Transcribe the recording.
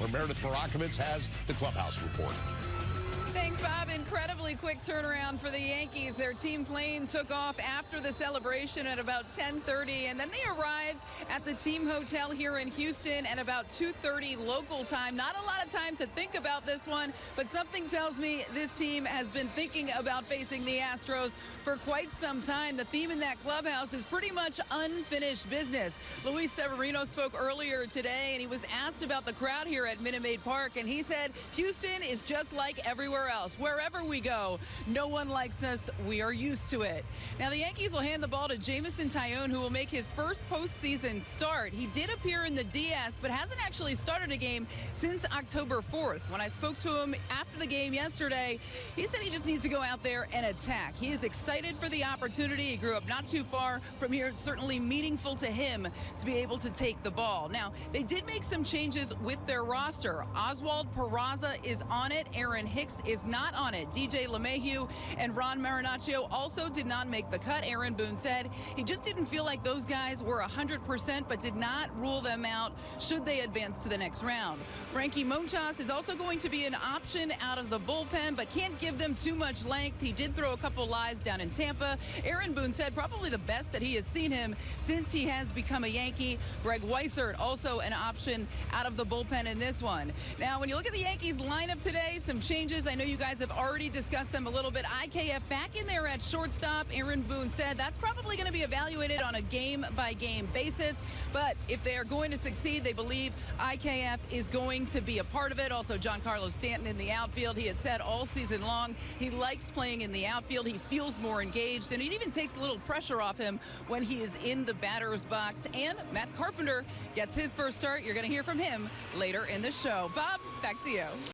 where Meredith Marakovits has the clubhouse report. Thanks, Bob. Incredibly quick turnaround for the Yankees. Their team plane took off after the celebration at about 10:30, and then they arrived at the team hotel here in Houston at about 2:30 local time. Not a lot of time to think about this one, but something tells me this team has been thinking about facing the Astros for quite some time. The theme in that clubhouse is pretty much unfinished business. Luis Severino spoke earlier today, and he was asked about the crowd here at Minute Maid Park, and he said Houston is just like everywhere everywhere else. Wherever we go, no one likes us. We are used to it. Now, the Yankees will hand the ball to Jameson Taillon, who will make his first postseason start. He did appear in the DS, but hasn't actually started a game since October 4th. When I spoke to him after the game yesterday, he said he just needs to go out there and attack. He is excited for the opportunity. He grew up not too far from here. It's certainly meaningful to him to be able to take the ball. Now, they did make some changes with their roster. Oswald Peraza is on it. Aaron Hicks is not on it. DJ LeMahieu and Ron Marinaccio also did not make the cut. Aaron Boone said he just didn't feel like those guys were 100%, but did not rule them out should they advance to the next round. Frankie Montas is also going to be an option out of the bullpen, but can't give them too much length. He did throw a couple lives down in Tampa. Aaron Boone said probably the best that he has seen him since he has become a Yankee. Greg Weissert also an option out of the bullpen in this one. Now, when you look at the Yankees lineup today, some changes. I know you guys have already discussed them a little bit. IKF back in there at shortstop. Aaron Boone said that's probably going to be evaluated on a game-by-game basis. But if they are going to succeed, they believe IKF is going to be a part of it. Also, Giancarlo Stanton in the outfield. He has said all season long he likes playing in the outfield. He feels more engaged, and it even takes a little pressure off him when he is in the batter's box. And Matt Carpenter gets his first start. You're going to hear from him later in the show. Bob, back to you.